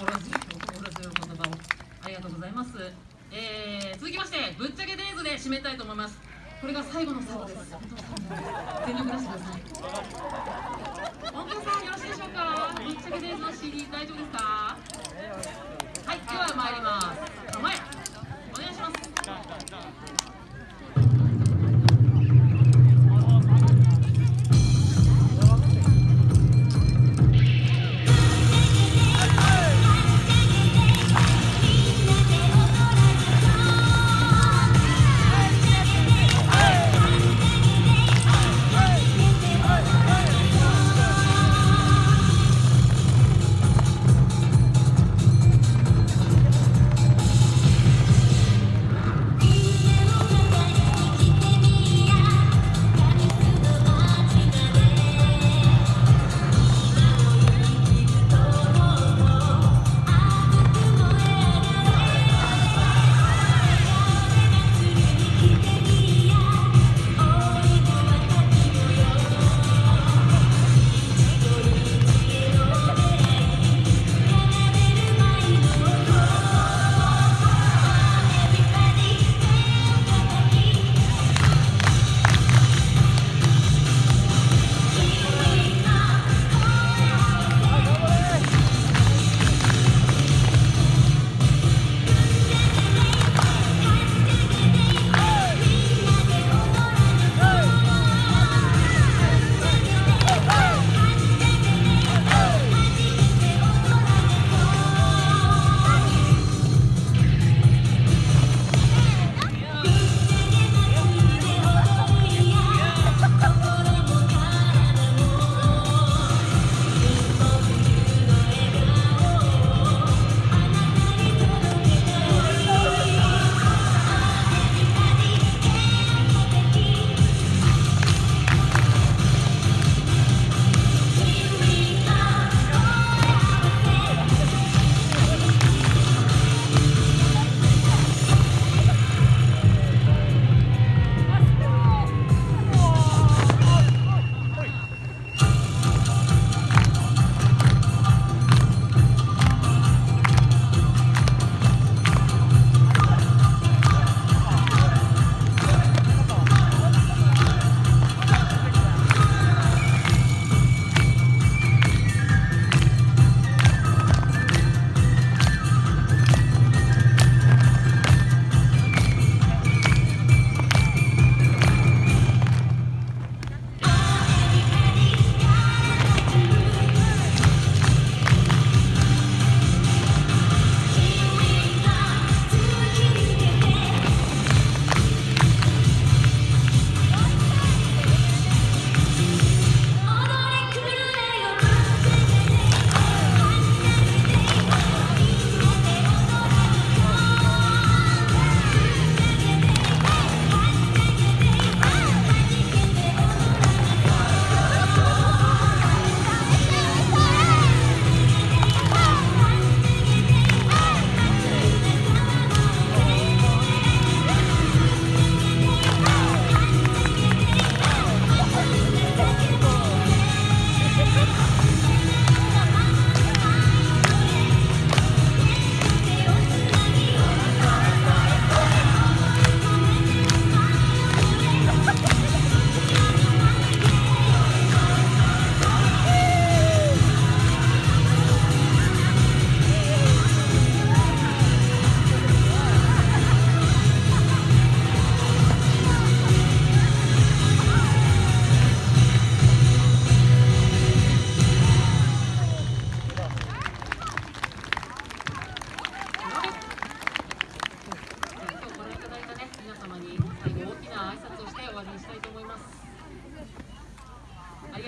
心強い心強い言葉をありがとうございます、えー、続きましてぶっちゃけデイズで締めたいと思います。これが最後の最後です。全力出してください。本当さんよろしいでしょうか？ぶっちゃけデイズの CD 大丈夫ですか？はいでは参ります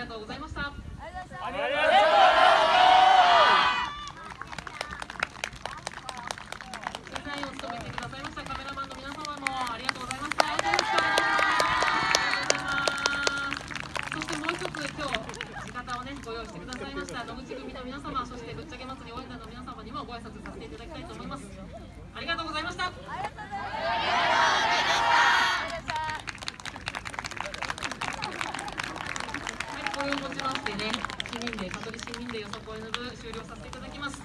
りがとうございました。ありがとうございましたデザインを務めてくださいましたカメラマンの皆様もありがとうございましたありがとうございましたそしてもう一つ今日地方をねご用意してくださいました野口組の皆様そしてぶっちゃけ祭り応援団の皆様にもご挨拶させていただきたいと思いますありがとうございましたはい、これをもちましてね、市民で、香取市民でよさこいの部終了させていただきます。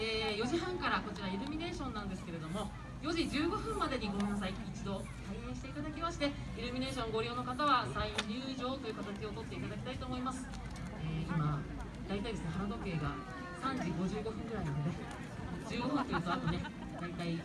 えー4時半からこちらイルミネーションなんですけれども4時15分までにごめんなさい一度開園していただきましてイルミネーションご利用の方はサイン入場という形をとっていただきたいと思います、えー今大体ですね腹時計が3時55分ぐらいなので15分というとあとね大体